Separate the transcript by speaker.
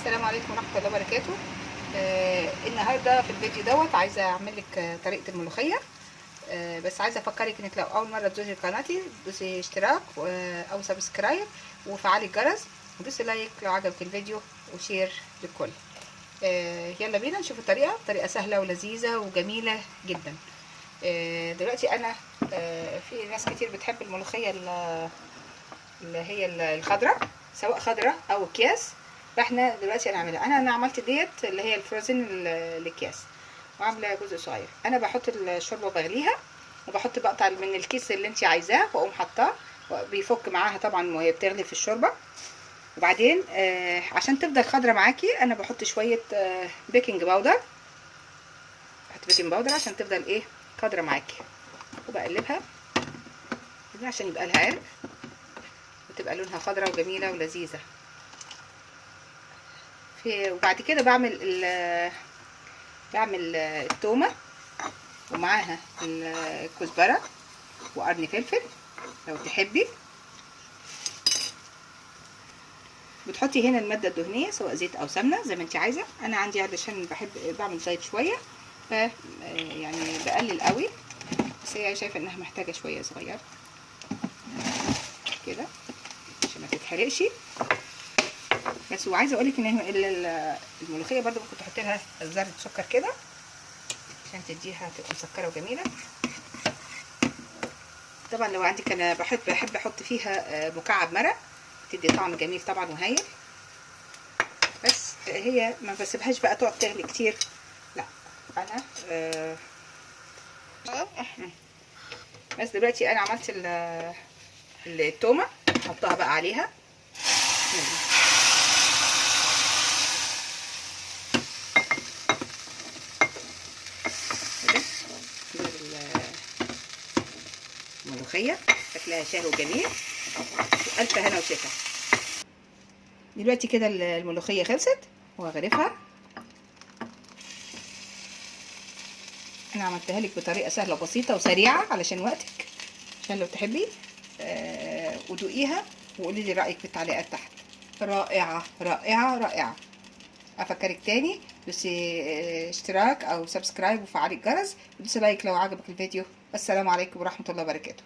Speaker 1: السلام عليكم ورحمة الله وبركاته. آه النهارده في الفيديو دوت عايزة أعمل لك طريقة الملوخية. آه بس عايزة أفكرك إنك لو أول مرة تزوري قناتي دوسي اشتراك أو subscribe وفعلي الجرس ودوسي like لو عجبك الفيديو و share للكل. آه يلا بينا نشوف الطريقة. طريقة سهلة ولذيذة وجميلة جدا. آه دلوقتي أنا آه في ناس كتير بتحب الملوخية ال- اللي هي ال- الخضراء سواء خضراء أو أكياس. فاحنا دلوقتي هنعملها. أنا أنا عملت ديت اللي هي ال frozen ال- الأكياس وعاملة جزء صغير. أنا بحط الشوربة بغليها وبحط بقطع من الكيس اللي انت عايزاه وأقوم حطاه بيفك معاها طبعا وهي بتغلي في الشوربة. وبعدين آه عشان تفضل خضرة معاكي أنا بحط شوية آه baking powder بحط baking powder عشان تفضل إيه خضرة معاكي. وبقلبها. عشان يبقى لها عرق وتبقى لونها خضرة وجميلة ولذيذة. في وبعد كده بعمل ال بعمل التومة ومعاها الكزبرة وقرن فلفل لو تحبي. بتحطي هنا المادة الدهنية سواء زيت أو سمنة زي ما انت عايزة. أنا عندي علشان بحب بعمل زيت شوية ف يعني بقلل قوي بس هي شايفة إنها محتاجة شوية صغير كده عشان ما تتحرقش. بس وعايزة أقول لك ان الملوخية برده ممكن تحطي لها ذره سكر كده عشان تديها تبقى مسكرة وجميلة. طبعا لو عندك أنا بحب بحب أحط فيها مكعب مرق تدي طعم جميل طبعا وهايل. بس هي ما بسيبهاش بقى تقعد تغلي كتير. لا أنا آه بس دلوقتي أنا عملت التومة احطها بقى عليها. الملوخيه شكلها شهي وجميل. والف هنا وشفا. دلوقتي كده الملوخية خلصت. وهغرفها أنا عملتها لك بطريقة سهلة وبسيطة وسريعة علشان وقتك عشان لو تحبي. آه ودوقيها وقولي لي رأيك في التعليقات تحت. رائعة رائعة رائعة. أفكرك تاني. دوسي اشتراك أو subscribe وفعلي الجرس. ودوسي like لو عجبك الفيديو. السلام عليكم ورحمة الله وبركاته.